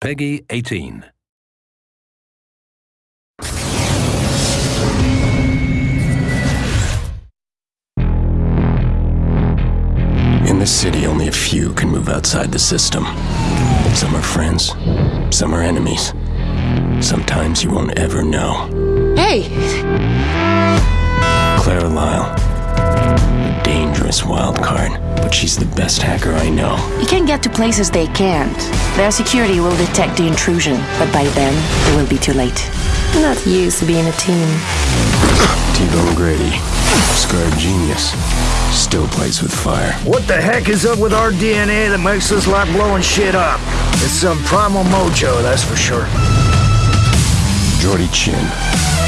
Peggy 18. In this city, only a few can move outside the system. Some are friends, some are enemies. Sometimes you won't ever know. Hey! Card, but she's the best hacker I know. You can get to places they can't. Their security will detect the intrusion, but by then, it will be too late. I'm not used to being a team. T-Bone Grady, scarred genius, still plays with fire. What the heck is up with our DNA that makes us like blowing shit up? It's some primal mojo, that's for sure. Jordi Chin.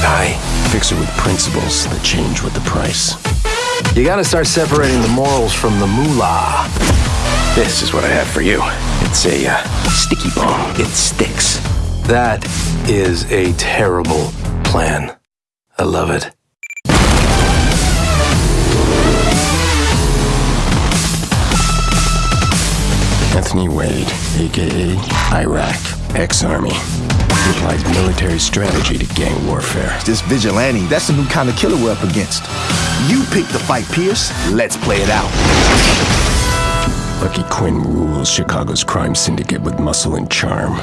I fix it with principles that change with the price. You gotta start separating the morals from the moolah. This is what I have for you. It's a uh, sticky bomb. It sticks. That is a terrible plan. I love it. Anthony Wade, aka Iraq, ex-army. He applies military strategy to gang warfare. This vigilante, that's the new kind of killer we're up against. You pick the fight, Pearce. Let's play it out. Lucky Quinn rules Chicago's crime syndicate with muscle and charm.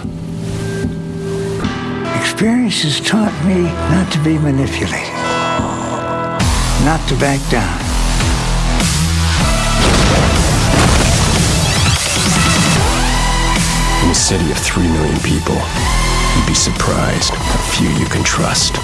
Experience has taught me not to be manipulated, not to back down. In a city of three million people, you'd be surprised how few you can trust.